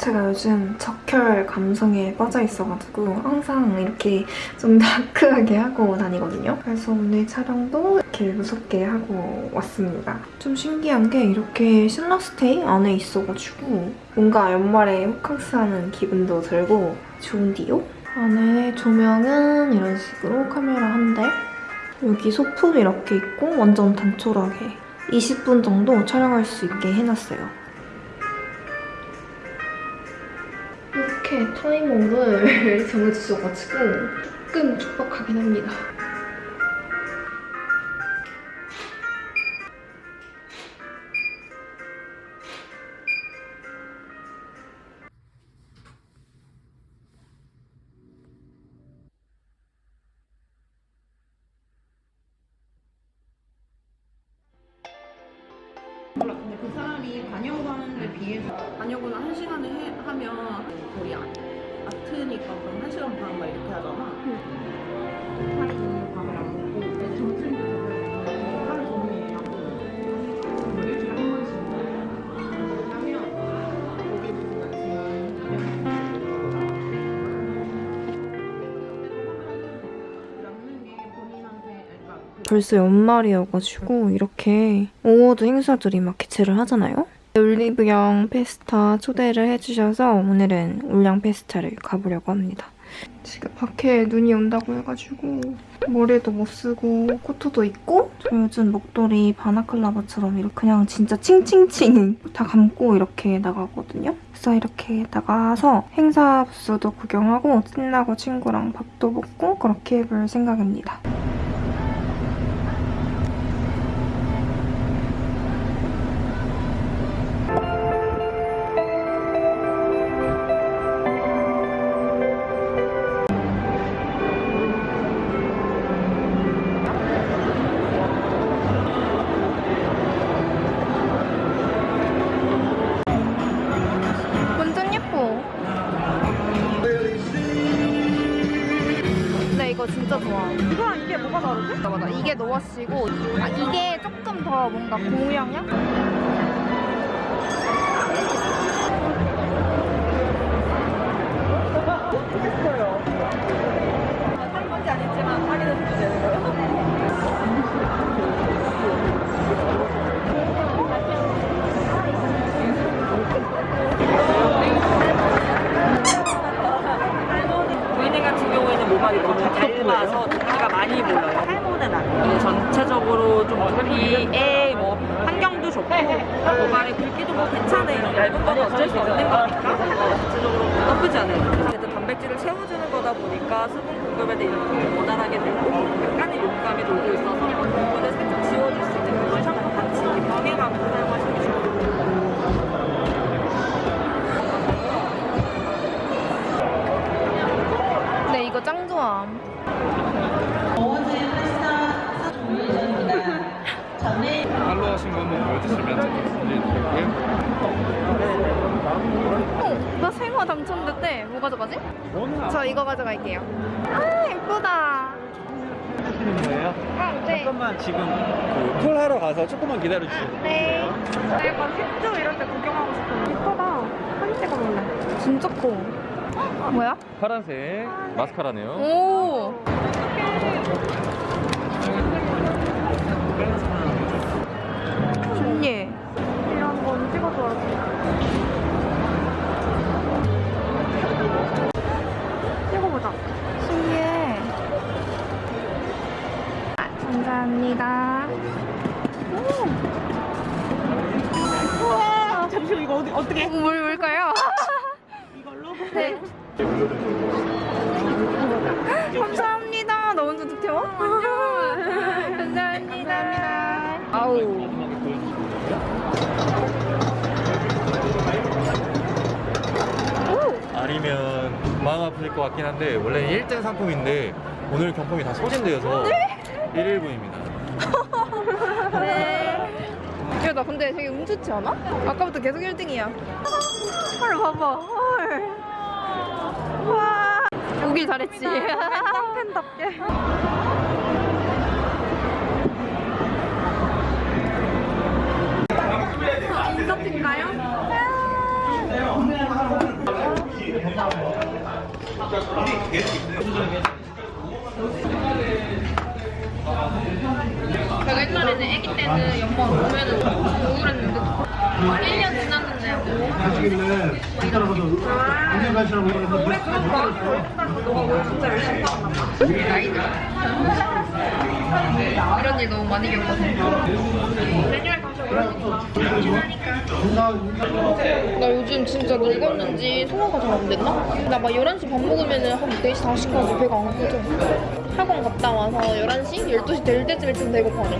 제가 요즘 적혈 감성에 빠져 있어가지고 항상 이렇게 좀 다크하게 하고 다니거든요. 그래서 오늘 촬영도 이렇게 무섭게 하고 왔습니다. 좀 신기한 게 이렇게 실라스테이 안에 있어가지고 뭔가 연말에 호캉스 하는 기분도 들고 좋은디요? 안에 조명은 이런 식으로 카메라 한 대, 여기 소품 이렇게 있고 완전 단촐하게 20분 정도 촬영할 수 있게 해놨어요. 이렇게 타이머를 정해주셔가지고 조금 촉박하긴 합니다. 몰라. 근데 그 사람이 반영하는 데 비해서 반영을 한 시간에 해, 하면 거의 아, 아트니까 그럼 한 시간 반 막 이렇게 하잖아. 하 벌써 연말이어가지고 이렇게 award 행사들이 막 개최를 하잖아요? 올리브영 페스타 초대를 해주셔서 오늘은 올영 페스타를 가보려고 합니다. 지금 밖에 눈이 온다고 해가지고 머리도 못 쓰고 코트도 입고 저 요즘 목도리 balaclava처럼 이렇게 그냥 진짜 칭칭칭 다 감고 이렇게 나가거든요. 그래서 이렇게 나가서 행사 부스도 구경하고 끝나고 친구랑 밥도 먹고 그렇게 해볼 생각입니다. 이거 진짜 좋아. 이거랑 이게 뭐가 다르지? 맞아, 맞아. 이게 노워시고 아, 이게 조금 더 뭔가 고무향 얇아서 두피가 많이 몰라요. 탈모는 아니에요. 저체적으로 좀 두피에 뭐 환경도 좋고 모발의 굵기도 뭐 괜찮아요. 얇은 건 어쩔 수 없는 거니까 전체적으로 나쁘지 않아요. 어쨌든 단백질을 채워주는 거다 보니까 수분 공급에 대해 원활하게 되고 약간의 욕감이 돌고 있어서 이거 가져갈게요. 아, 예쁘다. 하시는 거예요? 아, 네. 잠깐만 지금 그 콜하러 가서 조금만 기다려 주세요. 네. 나 약간 힙조 이런 데 구경하고 싶어. 예쁘다. 사진 찍어볼래. 진짜 커. 어, 뭐야? 파란색 마스카라네요. 오. 좋니? 아우. 아니면 마음 아플 것 같긴 한데 원래는 1등 상품인데 오늘 경품이 다 소진되어서 1일분입니다. 야, 나 근데 되게 운 좋지 않아? 아까부터 계속 1등이야. 헐, 봐봐. 헐. 와. 오길 잘했지. 팬답게. 제가 옛날에는 애기 때는 연말 오면은 우울했는데 1년 지났는데 아직은 따라가서 언제 가시라고 그러는데 이런 일 너무 많이 가서 나 요즘 진짜 늙었는지 소화가 잘 안 됐나? 나 막 11시 밥 먹으면은 한 4시, 5시까지 배가 안 고져. 학원 갔다 와서 11시? 12시 될 때쯤에 좀 배고파져.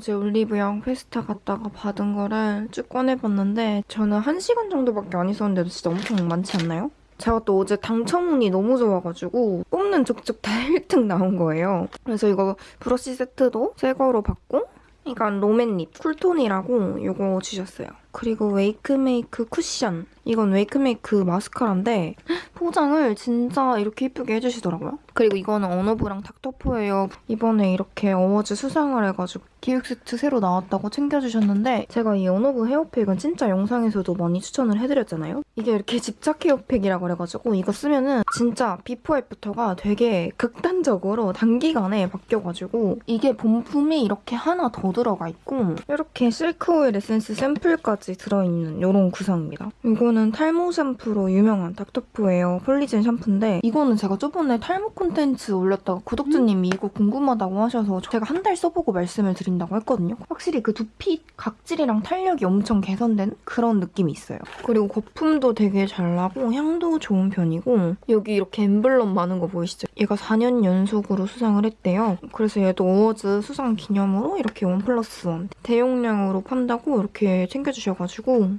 어제 올리브영 페스타 갔다가 받은 거를 쭉 꺼내봤는데 저는 1시간 정도밖에 안 있었는데도 진짜 엄청 많지 않나요? 제가 또 어제 당첨운이 너무 좋아가지고 뽑는 족족 다 1등 나온 거예요. 그래서 이거 브러쉬 세트도 새 거로 받고 이건 롬앤 lip cool tone이라고 이거 주셨어요. 그리고 웨이크메이크 쿠션. 이건 웨이크메이크 마스카라인데 포장을 진짜 이렇게 예쁘게 해주시더라고요. 그리고 이거는 어노브랑 닥터포헤어예요. 이번에 이렇게 어워즈 수상을 해가지고 기획 세트 새로 나왔다고 챙겨주셨는데 제가 이 어노브 hair pack은 진짜 영상에서도 많이 추천을 해드렸잖아요. 이게 이렇게 집착 hair pack이라고 그래가지고 이거 쓰면은 진짜 비포 애프터가 되게 극단적으로 단기간에 바뀌어가지고 이게 본품이 이렇게 하나 더 들어가 있고 이렇게 실크 오일 에센스 샘플까지 들어있는 이런 구성입니다. 이거는 탈모 샴푸로 유명한 닥터포헤어 폴리젠 샴푸인데 이거는 제가 저번에 탈모 콘텐츠 올렸다가 구독자님이 이거 궁금하다고 하셔서 제가 한 달 써보고 말씀을 드린다고 했거든요. 확실히 그 두피 각질이랑 탄력이 엄청 개선된 그런 느낌이 있어요. 그리고 거품도 되게 잘 나고 향도 좋은 편이고 여기 이렇게 엠블럼 많은 거 보이시죠? 얘가 4년 연속으로 수상을 했대요. 그래서 얘도 어워즈 수상 기념으로 이렇게 원 플러스 원 대용량으로 판다고 이렇게 챙겨주셔가지고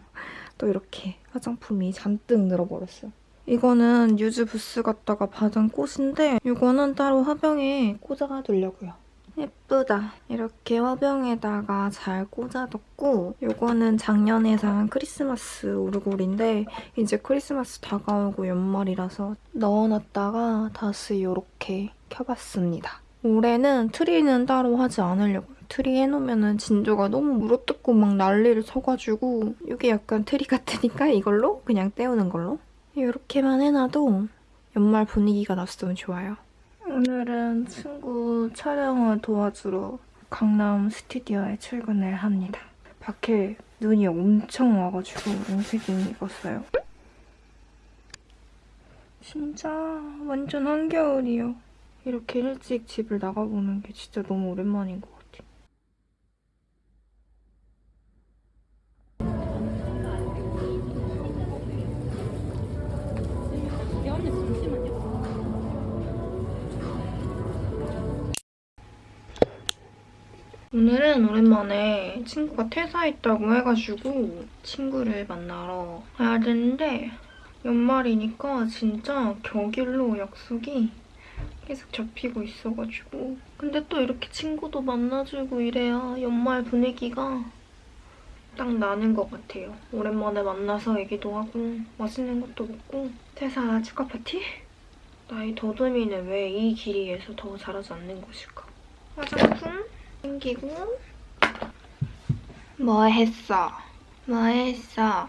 또 이렇게 화장품이 잔뜩 늘어버렸어요. 이거는 유즈 부스 갔다가 받은 꽃인데 이거는 따로 화병에 꽂아두려고요. 예쁘다. 이렇게 화병에다가 잘 꽂아뒀고 이거는 작년에 산 크리스마스 오르골인데 이제 크리스마스 다가오고 연말이라서 넣어놨다가 다시 이렇게 켜봤습니다. 올해는 트리는 따로 하지 않으려고요. 트리 해놓으면 진조가 너무 물어뜯고 막 난리를 쳐가지고 이게 약간 트리 같으니까 이걸로 그냥 떼우는 걸로 이렇게만 해놔도 연말 분위기가 났으면 좋아요. 오늘은 친구 촬영을 도와주러 강남 스튜디오에 출근을 합니다. 밖에 눈이 엄청 와가지고 롱색이 입었어요. 진짜 완전 한겨울이요. 이렇게 일찍 집을 나가보는 게 진짜 너무 오랜만인 것 같아요. 오늘은 오랜만에 친구가 퇴사했다고 해가지고 친구를 만나러 가야 되는데 연말이니까 진짜 격일로 약속이 계속 잡히고 있어가지고 근데 또 이렇게 친구도 만나주고 이래야 연말 분위기가 딱 나는 것 같아요. 오랜만에 만나서 얘기도 하고 맛있는 것도 먹고 퇴사 축하 파티? 나의 더듬이는 왜 이 길이에서 더 자라지 않는 것일까? 화장품 챙기고 뭐 했어? 뭐 했어?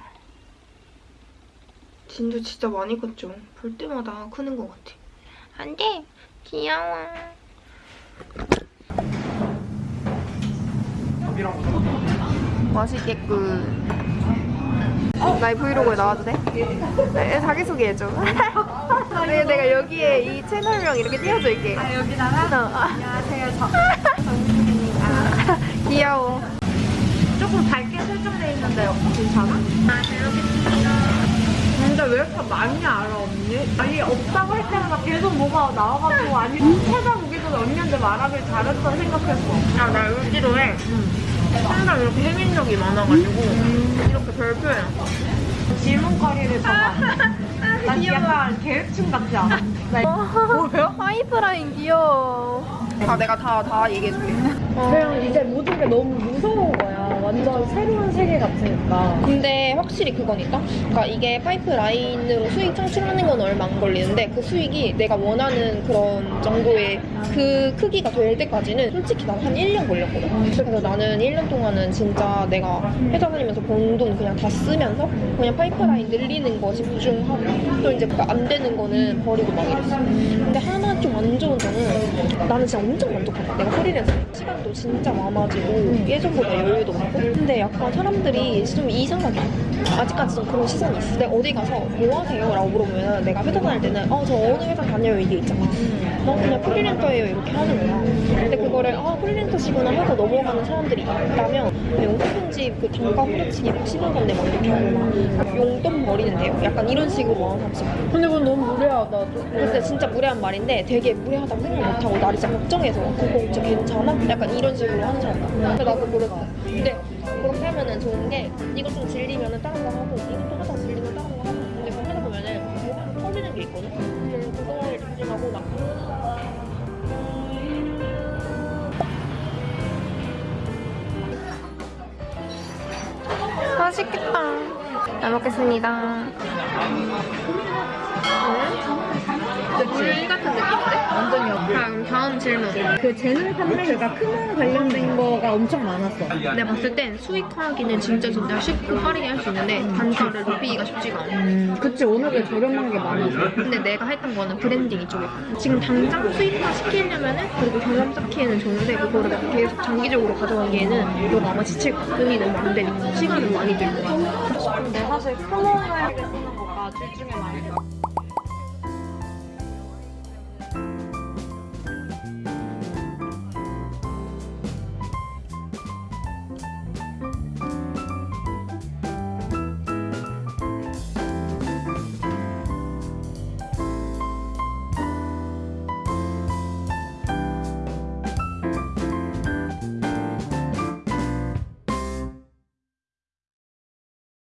진도 진짜 많이 컸죠? 볼 때마다 크는 것 같아. 안 돼! 귀여워. 맛있겠군. 나의 브이로그에 나와도 돼? 네, 자기소개 해줘. 내가, 내가 여기에 이 채널명 이렇게 띄워줄게. 아, 여기다가? 어. 안녕하세요, 저. 정수입니다. 귀여워. 조금 밝게 설정돼 있는데 괜찮아? 아, 잘 먹겠습니다. 근데 왜 이렇게 많이 알아, 언니? 아니, 없다고 할 때마다 계속 뭐가 나와가지고, 아니, 찾아보기 전에 언니한테 말하길 잘했다 생각했어. 아, 나 울기로 해. 항상 이렇게 해민력이 많아가지고, 이렇게 별표해놨어. 질문거리를 봐봐. 난 약간 계획충 같지 않아? 뭐야? 파이프라인 귀여워. 아, 내가 다, 다 얘기해줄게. 그냥 이제 모든 게 너무 무서운 거야. 완전 새로운 세계 같으니까. 근데 확실히 그거니까. 그러니까 이게 파이프라인으로 수익 창출하는 건 얼마 안 걸리는데 그 수익이 내가 원하는 그런 정도의 그 크기가 될 때까지는 솔직히 난 한 1년 걸렸거든. 그래서 나는 1년 동안은 진짜 내가 회사 다니면서 번 돈 그냥 다 쓰면서 그냥 파이프라인 늘리는 거 집중하고 또 이제 그안 되는 거는 버리고 막 이랬어. 근데 하나 좀 안 좋은 점은 나는 진짜 엄청 만족하다. 내가 프리랜서 시간도 진짜 많아지고 예전보다 여유도 많고 근데 약간 사람들이 좀 이상하게 아직까지 좀 그런 시선이 있어. 내가 어디 가서 뭐 하세요? 라고 물어보면 내가 회사 다닐 때는 어 저 어느 회사 다녀요 이게 있잖아. 난 그냥 프리랜서예요 이렇게 하는 거야. 근데 그거를 아 프리랜서시구나 하고 넘어가는 사람들이 있다면 영상 편집 그 단가 후려치기 막 쉬는 건데 막 이렇게 하거나 용돈 버리는데요? 약간 이런 식으로 하는 사람들 있어. 근데 그건 너무 무례하다. 근데 진짜 무례한 말인데 되게 무례하다고 생각 못하고 나를 진짜 걱정해서 그거 진짜 괜찮아? 약간 이런 식으로 하는 사람 근데 나도 모르겠어 근데 좋은 게 이거 좀 질리면 은 다른 거 하고 이것도 하다 질리면 다른 거 하고. 근데 그거 하다 보면은 뭐가 터지는 게 있거든? 그래서 그거에 집중하고 막. 맛있겠다. 잘 먹겠습니다 물 같은 느낌인데? 완전히 자 그럼 다음 질문. 그 재능 판매가 크몬 관련된 거가 엄청 많았어. 내가 봤을 땐 수익화하기는 진짜 진짜 쉽고 빠르게 할 수 있는데 단가를 높이기가 쉽지가 않아. 음, 그치, 워낙에 저렴한 게 많아서. 근데 내가 했던 거는 브랜딩 이쪽이야 지금 당장 수익화 시키려면은 그리고 경험 쌓기에는 좋은데 그거를 계속 장기적으로 가져가기에는 너가 아마 지칠 거야 돈이 너무 안 되니까 시간은 많이 들고 근데 사실 크몽을 쓰는 거가 둘 중에 많이